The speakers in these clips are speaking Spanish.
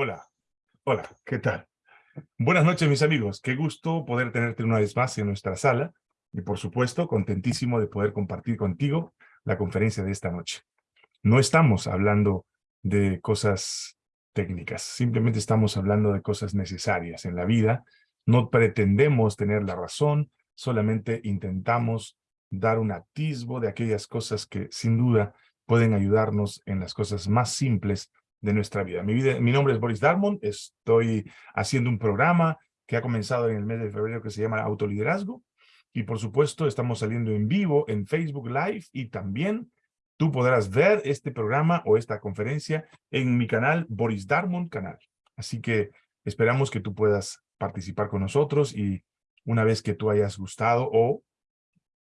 Hola, hola, ¿qué tal? Buenas noches, mis amigos. Qué gusto poder tenerte una vez más en nuestra sala y, por supuesto, contentísimo de poder compartir contigo la conferencia de esta noche. No estamos hablando de cosas técnicas, simplemente estamos hablando de cosas necesarias en la vida. No pretendemos tener la razón, solamente intentamos dar un atisbo de aquellas cosas que, sin duda, pueden ayudarnos en las cosas más simples de nuestra vida. Mi, nombre es Boris Darmon, estoy haciendo un programa que ha comenzado en el mes de febrero que se llama Autoliderazgo y por supuesto estamos saliendo en vivo en Facebook Live y también tú podrás ver este programa o esta conferencia en mi canal Boris Darmon Canal. Así que esperamos que tú puedas participar con nosotros y una vez que tú hayas gustado o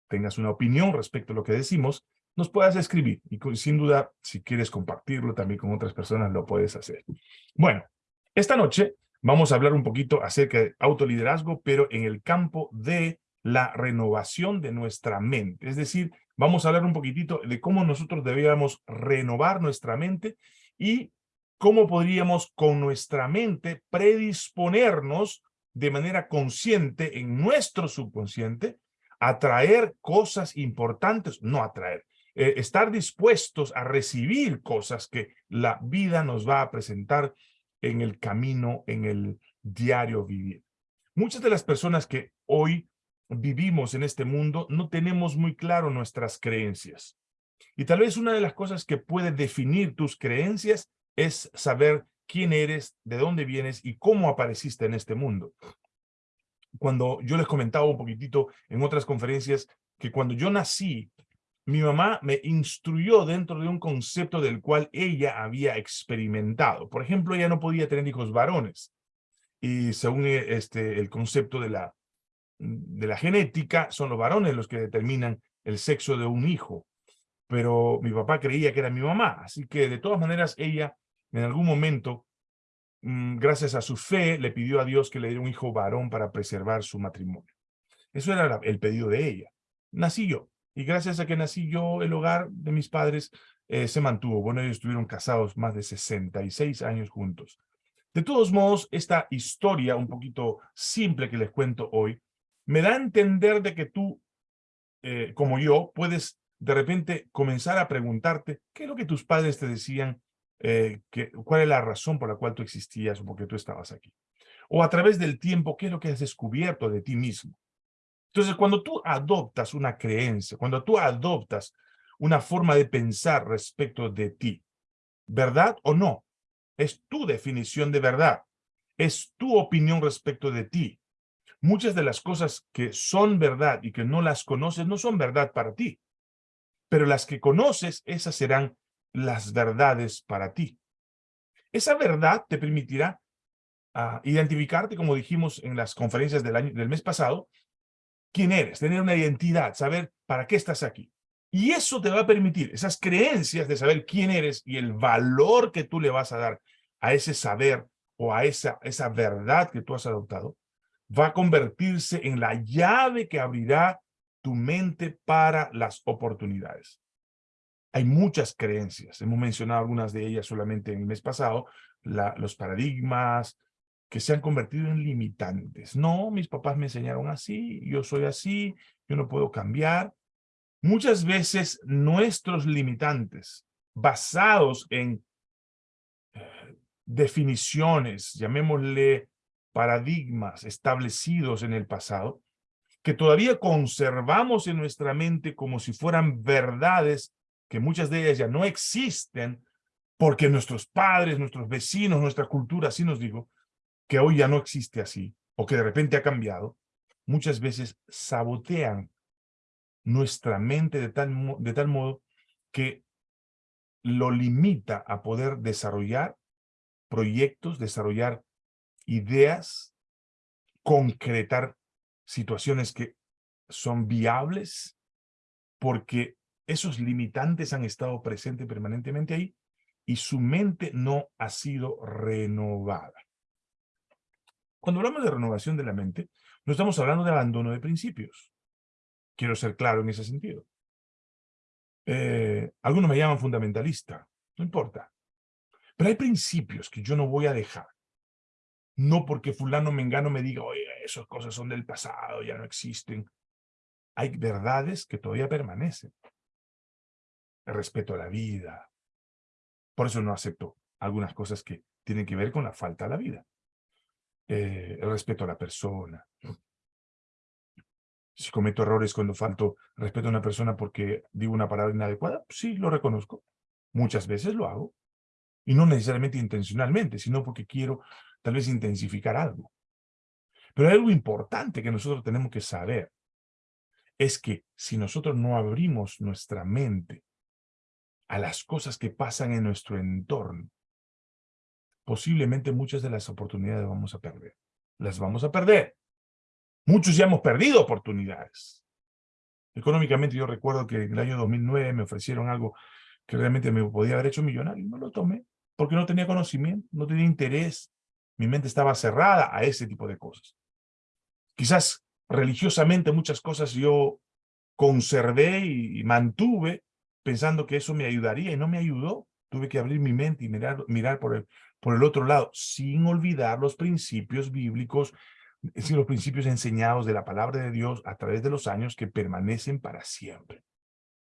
tengas una opinión respecto a lo que decimos, nos puedas escribir. Y sin duda, si quieres compartirlo también con otras personas, lo puedes hacer. Bueno, esta noche vamos a hablar un poquito acerca de autoliderazgo, pero en el campo de la renovación de nuestra mente. Es decir, vamos a hablar un poquitito de cómo nosotros debíamos renovar nuestra mente y cómo podríamos con nuestra mente predisponernos de manera consciente en nuestro subconsciente a traer cosas importantes, no atraer, eh, estar dispuestos a recibir cosas que la vida nos va a presentar en el camino, en el diario vivir. Muchas de las personas que hoy vivimos en este mundo no tenemos muy claro nuestras creencias. Y tal vez una de las cosas que puede definir tus creencias es saber quién eres, de dónde vienes y cómo apareciste en este mundo. Cuando yo les comentaba un poquitito en otras conferencias que cuando yo nací, mi mamá me instruyó dentro de un concepto del cual ella había experimentado. Por ejemplo, ella no podía tener hijos varones. Y según eh, este, el concepto de la, de la genética, son los varones los que determinan el sexo de un hijo. Pero mi papá creía que era mi mamá. Así que de todas maneras ella en algún momento, mm, gracias a su fe, le pidió a Dios que le diera un hijo varón para preservar su matrimonio. Eso era el pedido de ella. Nací yo. Y gracias a que nací yo, el hogar de mis padres eh, se mantuvo. Bueno, ellos estuvieron casados más de 66 años juntos. De todos modos, esta historia un poquito simple que les cuento hoy, me da a entender de que tú, eh, como yo, puedes de repente comenzar a preguntarte qué es lo que tus padres te decían, eh, que, cuál es la razón por la cual tú existías o por qué tú estabas aquí. O a través del tiempo, qué es lo que has descubierto de ti mismo. Entonces, cuando tú adoptas una creencia, cuando tú adoptas una forma de pensar respecto de ti, ¿verdad o no? Es tu definición de verdad. Es tu opinión respecto de ti. Muchas de las cosas que son verdad y que no las conoces no son verdad para ti. Pero las que conoces, esas serán las verdades para ti. Esa verdad te permitirá ah, identificarte, como dijimos en las conferencias del, año, del mes pasado, quién eres, tener una identidad, saber para qué estás aquí. Y eso te va a permitir, esas creencias de saber quién eres y el valor que tú le vas a dar a ese saber o a esa, esa verdad que tú has adoptado, va a convertirse en la llave que abrirá tu mente para las oportunidades. Hay muchas creencias, hemos mencionado algunas de ellas solamente en el mes pasado, los paradigmas, que se han convertido en limitantes. No, mis papás me enseñaron así, yo soy así, yo no puedo cambiar. Muchas veces nuestros limitantes, basados en eh, definiciones, llamémosle paradigmas establecidos en el pasado, que todavía conservamos en nuestra mente como si fueran verdades, que muchas de ellas ya no existen, porque nuestros padres, nuestros vecinos, nuestra cultura, así nos digo, que hoy ya no existe así, o que de repente ha cambiado, muchas veces sabotean nuestra mente de tal, de tal modo que lo limita a poder desarrollar proyectos, desarrollar ideas, concretar situaciones que son viables, porque esos limitantes han estado presentes permanentemente ahí y su mente no ha sido renovada. Cuando hablamos de renovación de la mente, no estamos hablando de abandono de principios. Quiero ser claro en ese sentido. Eh, algunos me llaman fundamentalista, no importa. Pero hay principios que yo no voy a dejar. No porque fulano mengano me diga, oye, esas cosas son del pasado, ya no existen. Hay verdades que todavía permanecen. Respeto a la vida. Por eso no acepto algunas cosas que tienen que ver con la falta de la vida. Eh, respeto a la persona. Si cometo errores cuando falto respeto a una persona porque digo una palabra inadecuada, sí, lo reconozco. Muchas veces lo hago. Y no necesariamente intencionalmente, sino porque quiero tal vez intensificar algo. Pero hay algo importante que nosotros tenemos que saber. Es que si nosotros no abrimos nuestra mente a las cosas que pasan en nuestro entorno, posiblemente muchas de las oportunidades vamos a perder. Las vamos a perder. Muchos ya hemos perdido oportunidades. Económicamente yo recuerdo que en el año 2009 me ofrecieron algo que realmente me podía haber hecho millonario no lo tomé porque no tenía conocimiento, no tenía interés. Mi mente estaba cerrada a ese tipo de cosas. Quizás religiosamente muchas cosas yo conservé y, mantuve pensando que eso me ayudaría y no me ayudó. Tuve que abrir mi mente y mirar, mirar por, el, por el otro lado, sin olvidar los principios bíblicos, es los principios enseñados de la palabra de Dios a través de los años que permanecen para siempre.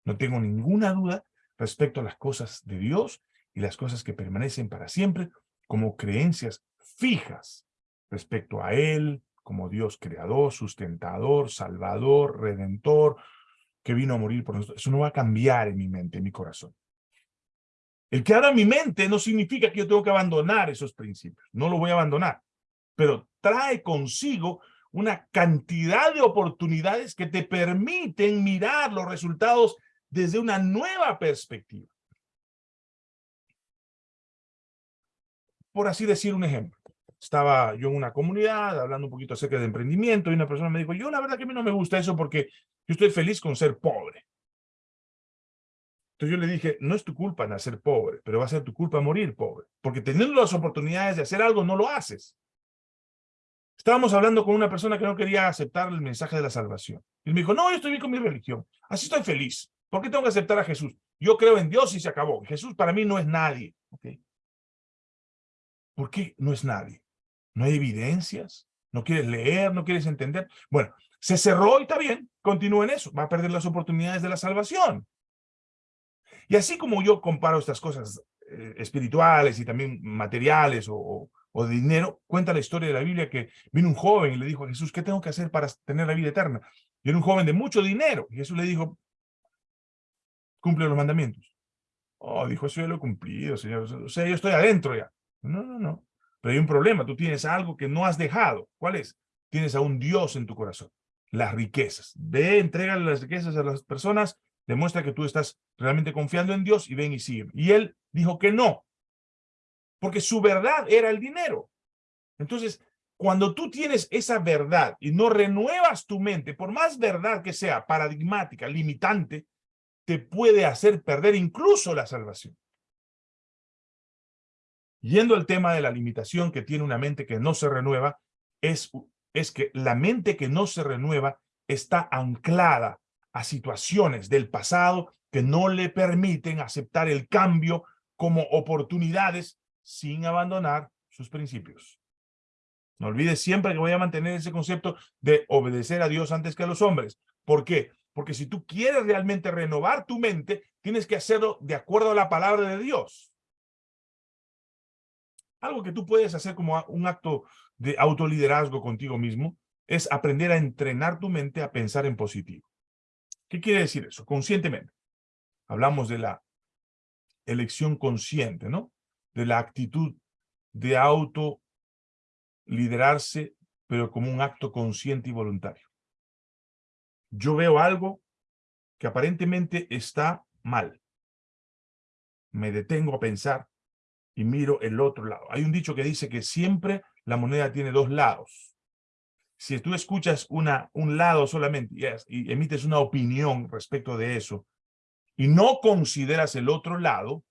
No tengo ninguna duda respecto a las cosas de Dios y las cosas que permanecen para siempre como creencias fijas respecto a Él, como Dios creador, sustentador, salvador, redentor, que vino a morir por nosotros. Eso no va a cambiar en mi mente, en mi corazón. El que abra mi mente no significa que yo tengo que abandonar esos principios. No lo voy a abandonar. Pero trae consigo una cantidad de oportunidades que te permiten mirar los resultados desde una nueva perspectiva. Por así decir un ejemplo estaba yo en una comunidad hablando un poquito acerca de emprendimiento y una persona me dijo, yo la verdad que a mí no me gusta eso porque yo estoy feliz con ser pobre. Yo le dije, no es tu culpa nacer pobre, pero va a ser tu culpa morir pobre, porque teniendo las oportunidades de hacer algo, no lo haces. Estábamos hablando con una persona que no quería aceptar el mensaje de la salvación. Y me dijo, no, yo estoy bien con mi religión, así estoy feliz. ¿Por qué tengo que aceptar a Jesús? Yo creo en Dios y se acabó. Jesús para mí no es nadie. ¿Por qué no es nadie? No hay evidencias, no quieres leer, no quieres entender. Bueno, se cerró y está bien, continúa en eso, va a perder las oportunidades de la salvación. Y así como yo comparo estas cosas eh, espirituales y también materiales o, de dinero, cuenta la historia de la Biblia que vino un joven y le dijo a Jesús, ¿qué tengo que hacer para tener la vida eterna? Y era un joven de mucho dinero. Y Jesús le dijo, cumple los mandamientos. Oh, dijo, eso ya lo he cumplido, señor. O sea, yo estoy adentro ya. No, no, no. Pero hay un problema, tú tienes algo que no has dejado. ¿Cuál es? Tienes a un Dios en tu corazón. Las riquezas. Ve, entrega las riquezas a las personas, demuestra que tú estás realmente confiando en Dios y ven y siguen. Y él dijo que no, porque su verdad era el dinero. Entonces, cuando tú tienes esa verdad y no renuevas tu mente, por más verdad que sea paradigmática, limitante, te puede hacer perder incluso la salvación. Yendo al tema de la limitación que tiene una mente que no se renueva, es, es que la mente que no se renueva está anclada a situaciones del pasado que no le permiten aceptar el cambio como oportunidades sin abandonar sus principios. No olvides siempre que voy a mantener ese concepto de obedecer a Dios antes que a los hombres. ¿Por qué? Porque si tú quieres realmente renovar tu mente, tienes que hacerlo de acuerdo a la palabra de Dios. Algo que tú puedes hacer como un acto de autoliderazgo contigo mismo es aprender a entrenar tu mente a pensar en positivo. ¿Qué quiere decir eso? Conscientemente. Hablamos de la elección consciente, ¿no? De la actitud de auto liderarse, pero como un acto consciente y voluntario. Yo veo algo que aparentemente está mal. Me detengo a pensar, y miro el otro lado. Hay un dicho que dice que siempre la moneda tiene dos lados. Si tú escuchas una, un lado solamente y emites una opinión respecto de eso y no consideras el otro lado,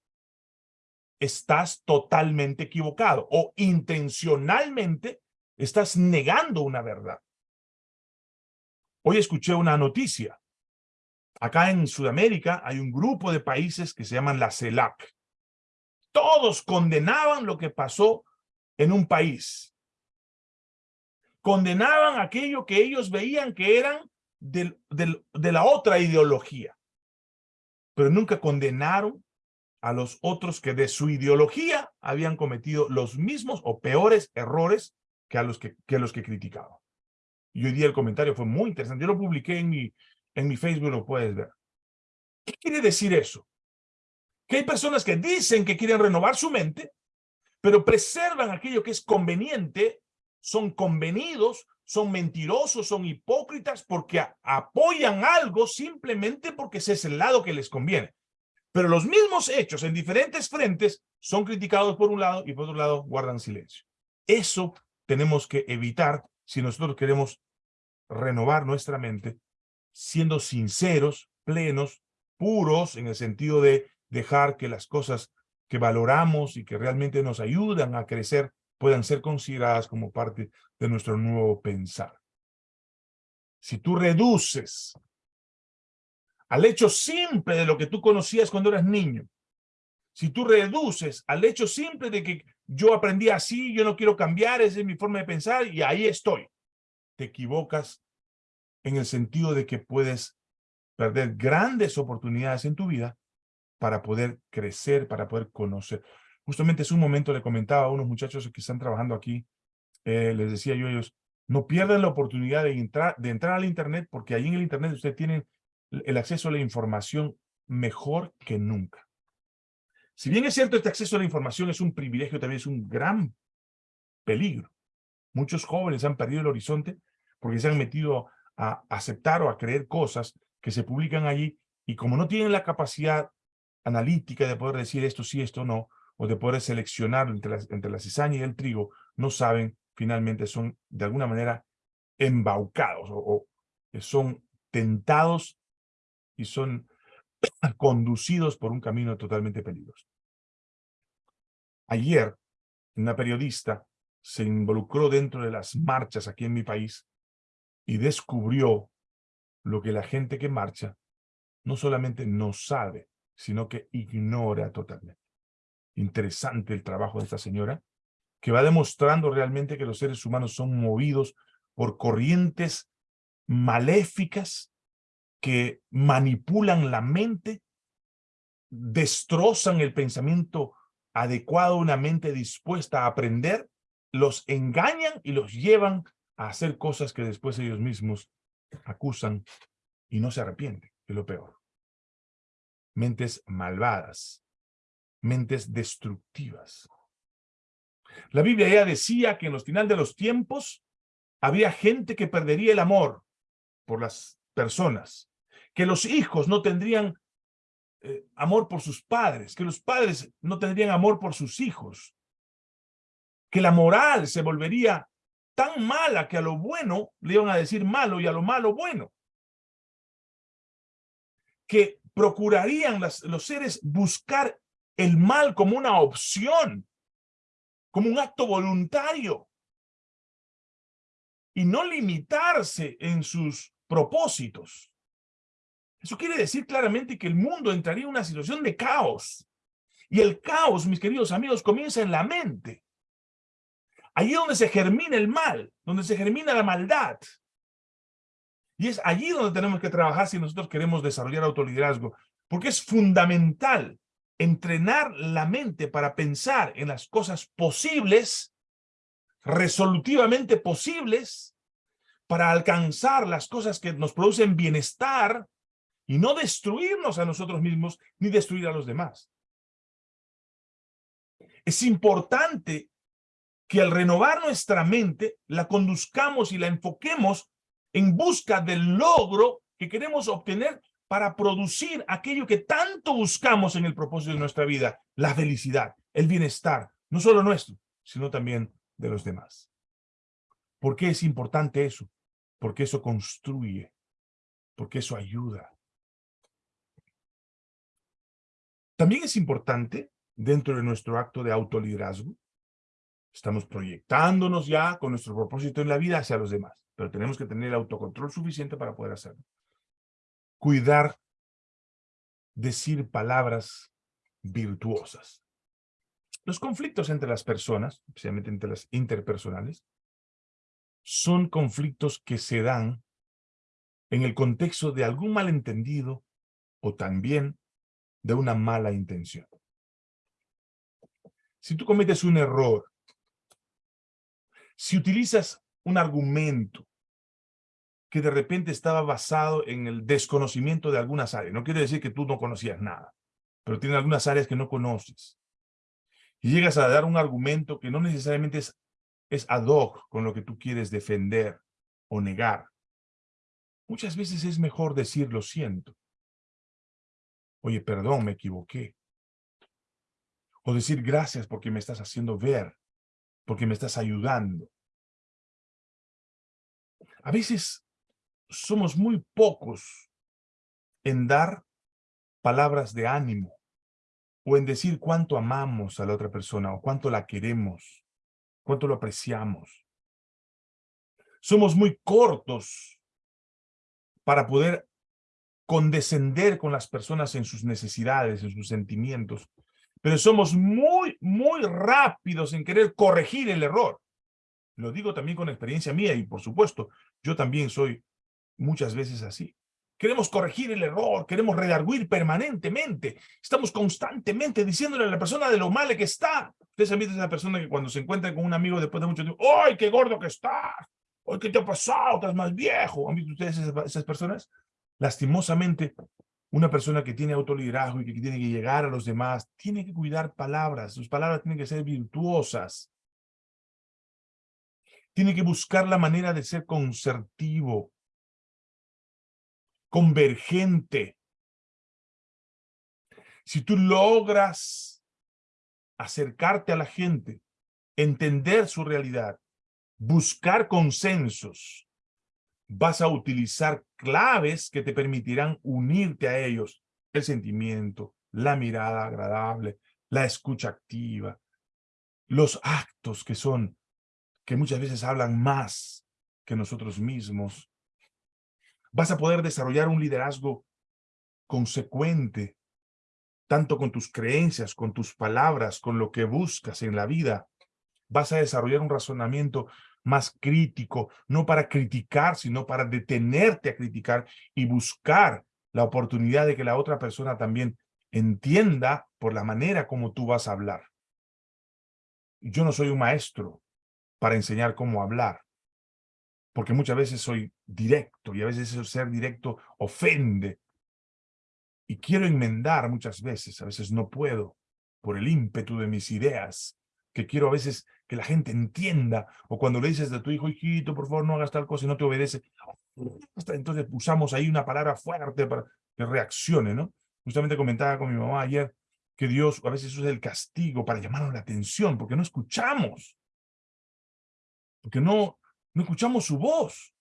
estás totalmente equivocado o intencionalmente estás negando una verdad. Hoy escuché una noticia. Acá en Sudamérica hay un grupo de países que se llaman la CELAC Todos condenaban lo que pasó en un país. Condenaban aquello que ellos veían que eran de la otra ideología. Pero nunca condenaron a los otros que de su ideología habían cometido los mismos o peores errores que a los que, que los que criticaban. Y hoy día el comentario fue muy interesante. Yo lo publiqué en mi, en mi Facebook, lo puedes ver. ¿Qué quiere decir eso? Que hay personas que dicen que quieren renovar su mente, pero preservan aquello que es conveniente, son convenidos, son mentirosos, son hipócritas porque apoyan algo simplemente porque ese es el lado que les conviene. Pero los mismos hechos en diferentes frentes son criticados por un lado y por otro lado guardan silencio. Eso tenemos que evitar si nosotros queremos renovar nuestra mente siendo sinceros, plenos, puros, en el sentido de dejar que las cosas que valoramos y que realmente nos ayudan a crecer puedan ser consideradas como parte de nuestro nuevo pensar. Si tú reduces al hecho simple de lo que tú conocías cuando eras niño, si tú reduces al hecho simple de que yo aprendí así, yo no quiero cambiar, esa es mi forma de pensar y ahí estoy, te equivocas en el sentido de que puedes perder grandes oportunidades en tu vida para poder crecer, para poder conocer. Justamente es un momento le comentaba a unos muchachos que están trabajando aquí, eh, les decía yo a ellos, no pierdan la oportunidad de entrar, de entrar al Internet, porque ahí en el Internet ustedes tienen el acceso a la información mejor que nunca. Si bien es cierto, este acceso a la información es un privilegio, también es un gran peligro. Muchos jóvenes han perdido el horizonte porque se han metido a aceptar o a creer cosas que se publican allí y como no tienen la capacidad analítica de poder decir esto sí, esto no, o de poder seleccionar entre la, entre la cizaña y el trigo, no saben, finalmente son de alguna manera embaucados o, o son tentados y son conducidos por un camino totalmente peligroso. Ayer, una periodista se involucró dentro de las marchas aquí en mi país y descubrió lo que la gente que marcha no solamente no sabe, sino que ignora totalmente. Interesante el trabajo de esta señora, que va demostrando realmente que los seres humanos son movidos por corrientes maléficas que manipulan la mente, destrozan el pensamiento adecuado, una mente dispuesta a aprender, los engañan y los llevan a hacer cosas que después ellos mismos acusan y no se arrepienten, es lo peor. Mentes malvadas, mentes destructivas. La Biblia ya decía que en los final de los tiempos había gente que perdería el amor por las personas, que los hijos no tendrían eh, amor por sus padres, que los padres no tendrían amor por sus hijos, que la moral se volvería tan mala que a lo bueno le iban a decir malo y a lo malo bueno. Que procurarían los seres buscar el mal como una opción, como un acto voluntario y no limitarse en sus propósitos. Eso quiere decir claramente que el mundo entraría en una situación de caos. Y el caos, mis queridos amigos, comienza en la mente. Allí donde se germina el mal, donde se germina la maldad. Y es allí donde tenemos que trabajar si nosotros queremos desarrollar autoliderazgo, porque es fundamental entrenar la mente para pensar en las cosas posibles, resolutivamente posibles, para alcanzar las cosas que nos producen bienestar y no destruirnos a nosotros mismos ni destruir a los demás. Es importante que al renovar nuestra mente, la conduzcamos y la enfoquemos en busca del logro que queremos obtener para producir aquello que tanto buscamos en el propósito de nuestra vida, la felicidad, el bienestar, no solo nuestro, sino también de los demás. ¿Por qué es importante eso? Porque eso construye, porque eso ayuda. También es importante, dentro de nuestro acto de autoliderazgo, Estamos proyectándonos ya con nuestro propósito en la vida hacia los demás, pero tenemos que tener el autocontrol suficiente para poder hacerlo. Cuidar, decir palabras virtuosas. Los conflictos entre las personas, especialmente entre las interpersonales, son conflictos que se dan en el contexto de algún malentendido o también de una mala intención. Si tú cometes un error, si utilizas un argumento que de repente estaba basado en el desconocimiento de algunas áreas, no quiere decir que tú no conocías nada, pero tiene algunas áreas que no conoces, y llegas a dar un argumento que no necesariamente es, es ad hoc con lo que tú quieres defender o negar, muchas veces es mejor decir lo siento. Oye, perdón, me equivoqué. O decir gracias porque me estás haciendo ver, porque me estás ayudando. A veces somos muy pocos en dar palabras de ánimo o en decir cuánto amamos a la otra persona o cuánto la queremos, cuánto lo apreciamos. Somos muy cortos para poder condescender con las personas en sus necesidades, en sus sentimientos, pero somos muy, muy rápidos en querer corregir el error. Lo digo también con experiencia mía y, por supuesto, yo también soy muchas veces así. Queremos corregir el error, queremos redarguir permanentemente. Estamos constantemente diciéndole a la persona de lo mal que está. Ustedes han visto a esa persona que cuando se encuentra con un amigo después de mucho tiempo, ¡ay, qué gordo que estás! ¡Ay, qué te ha pasado! Estás más viejo. ¿Han visto ustedes esas, personas? Lastimosamente, una persona que tiene autoliderazgo y que tiene que llegar a los demás, tiene que cuidar palabras. Sus palabras tienen que ser virtuosas. Tiene que buscar la manera de ser concertivo, convergente. Si tú logras acercarte a la gente, entender su realidad, buscar consensos, vas a utilizar claves que te permitirán unirte a ellos. El sentimiento, la mirada agradable, la escucha activa, los actos que son, que muchas veces hablan más que nosotros mismos, Vas a poder desarrollar un liderazgo consecuente, tanto con tus creencias, con tus palabras, con lo que buscas en la vida. Vas a desarrollar un razonamiento más crítico, no para criticar, sino para detenerte a criticar y buscar la oportunidad de que la otra persona también entienda por la manera como tú vas a hablar. Yo no soy un maestro para enseñar cómo hablar porque muchas veces soy directo y a veces ser directo ofende. Y quiero enmendar muchas veces, a veces no puedo, por el ímpetu de mis ideas, que quiero a veces que la gente entienda, o cuando le dices a tu hijo, hijito, por favor, no hagas tal cosa y no te obedece, entonces usamos ahí una palabra fuerte para que reaccione, ¿no? Justamente comentaba con mi mamá ayer que Dios a veces usa el castigo para llamarnos la atención, porque no escuchamos. Porque no, no escuchamos su voz.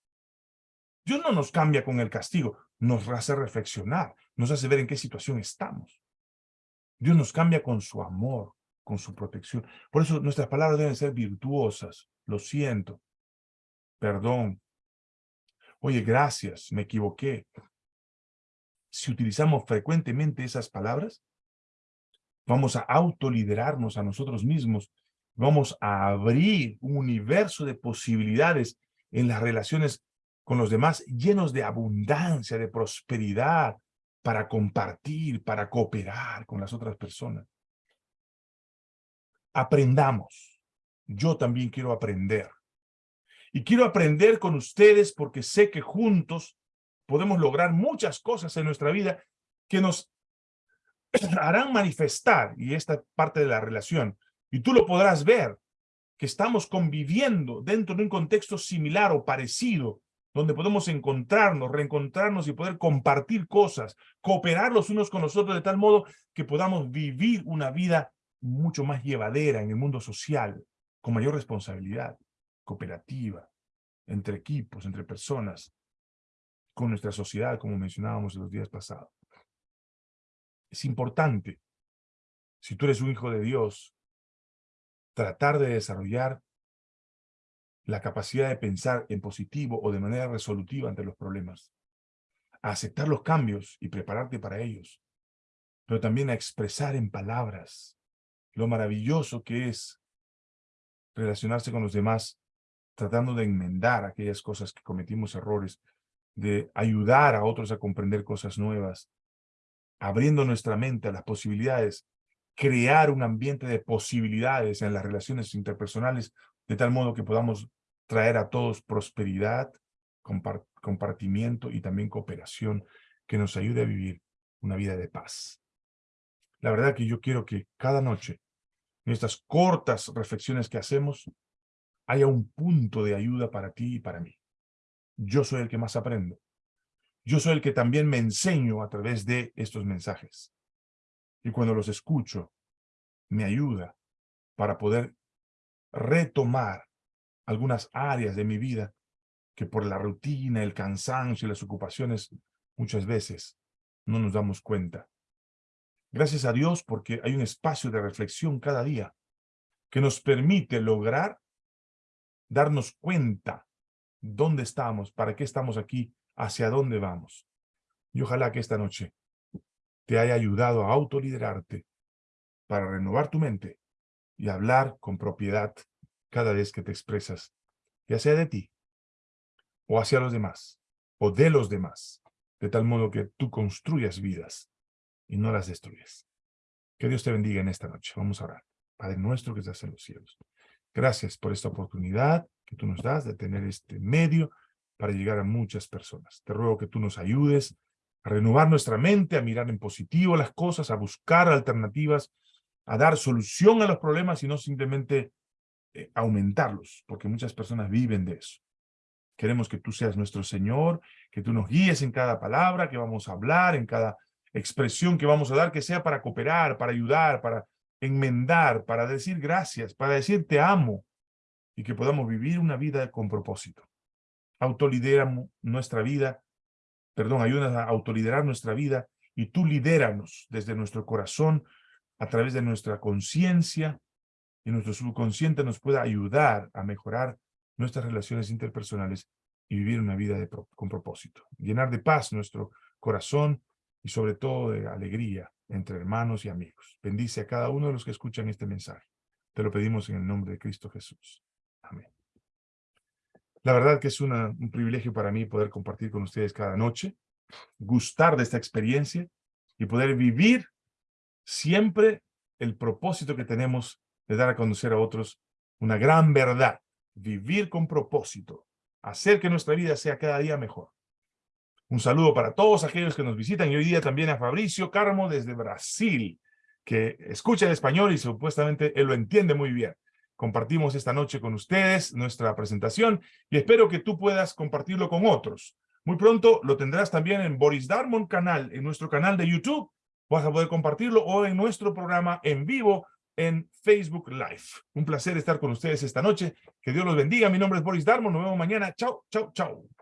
Dios no nos cambia con el castigo, nos hace reflexionar, nos hace ver en qué situación estamos. Dios nos cambia con su amor, con su protección. Por eso nuestras palabras deben ser virtuosas. Lo siento. Perdón. Oye, gracias, me equivoqué. Si utilizamos frecuentemente esas palabras, vamos a autoliderarnos a nosotros mismos vamos a abrir un universo de posibilidades en las relaciones con los demás llenos de abundancia, de prosperidad, para compartir, para cooperar con las otras personas. Aprendamos. Yo también quiero aprender. Y quiero aprender con ustedes porque sé que juntos podemos lograr muchas cosas en nuestra vida que nos harán manifestar, y esta parte de la relación, y tú lo podrás ver, que estamos conviviendo dentro de un contexto similar o parecido, donde podemos encontrarnos, reencontrarnos y poder compartir cosas, cooperar los unos con los otros de tal modo que podamos vivir una vida mucho más llevadera en el mundo social, con mayor responsabilidad, cooperativa, entre equipos, entre personas, con nuestra sociedad, como mencionábamos en los días pasados. Es importante, si tú eres un hijo de Dios, tratar de desarrollar la capacidad de pensar en positivo o de manera resolutiva ante los problemas, a aceptar los cambios y prepararte para ellos, pero también a expresar en palabras lo maravilloso que es relacionarse con los demás, tratando de enmendar aquellas cosas que cometimos errores, de ayudar a otros a comprender cosas nuevas, abriendo nuestra mente a las posibilidades, crear un ambiente de posibilidades en las relaciones interpersonales, de tal modo que podamos traer a todos prosperidad, compartimiento y también cooperación que nos ayude a vivir una vida de paz. La verdad que yo quiero que cada noche, en estas cortas reflexiones que hacemos, haya un punto de ayuda para ti y para mí. Yo soy el que más aprendo. Yo soy el que también me enseño a través de estos mensajes. Y cuando los escucho, me ayuda para poder retomar algunas áreas de mi vida que por la rutina, el cansancio y las ocupaciones muchas veces no nos damos cuenta. Gracias a Dios porque hay un espacio de reflexión cada día que nos permite lograr darnos cuenta dónde estamos, para qué estamos aquí, hacia dónde vamos. Y ojalá que esta noche te haya ayudado a autoliderarte para renovar tu mente y hablar con propiedad cada vez que te expresas, ya sea de ti o hacia los demás o de los demás, de tal modo que tú construyas vidas y no las destruyes. Que Dios te bendiga en esta noche. Vamos a orar. Padre nuestro que estás en los cielos. Gracias por esta oportunidad que tú nos das de tener este medio para llegar a muchas personas. Te ruego que tú nos ayudes a renovar nuestra mente, a mirar en positivo las cosas, a buscar alternativas, a dar solución a los problemas y no simplemente eh, aumentarlos, porque muchas personas viven de eso. Queremos que tú seas nuestro Señor, que tú nos guíes en cada palabra que vamos a hablar, en cada expresión que vamos a dar, que sea para cooperar, para ayudar, para enmendar, para decir gracias, para decir te amo, y que podamos vivir una vida con propósito. Autolidera nuestra vida, perdón, ayúdanos a autoliderar nuestra vida, y tú lidéranos desde nuestro corazón, a través de nuestra conciencia, y nuestro subconsciente nos pueda ayudar a mejorar nuestras relaciones interpersonales y vivir una vida con propósito. Llenar de paz nuestro corazón y sobre todo de alegría entre hermanos y amigos. Bendice a cada uno de los que escuchan este mensaje. Te lo pedimos en el nombre de Cristo Jesús. La verdad que es un privilegio para mí poder compartir con ustedes cada noche, gustar de esta experiencia y poder vivir siempre el propósito que tenemos de dar a conocer a otros una gran verdad, vivir con propósito, hacer que nuestra vida sea cada día mejor. Un saludo para todos aquellos que nos visitan y hoy día también a Fabricio Carmo desde Brasil, que escucha el español y supuestamente él lo entiende muy bien. Compartimos esta noche con ustedes nuestra presentación y espero que tú puedas compartirlo con otros. Muy pronto lo tendrás también en Boris Darmon canal, en nuestro canal de YouTube. Vas a poder compartirlo o en nuestro programa en vivo en Facebook Live. Un placer estar con ustedes esta noche. Que Dios los bendiga. Mi nombre es Boris Darmon. Nos vemos mañana. Chao, chao, chao.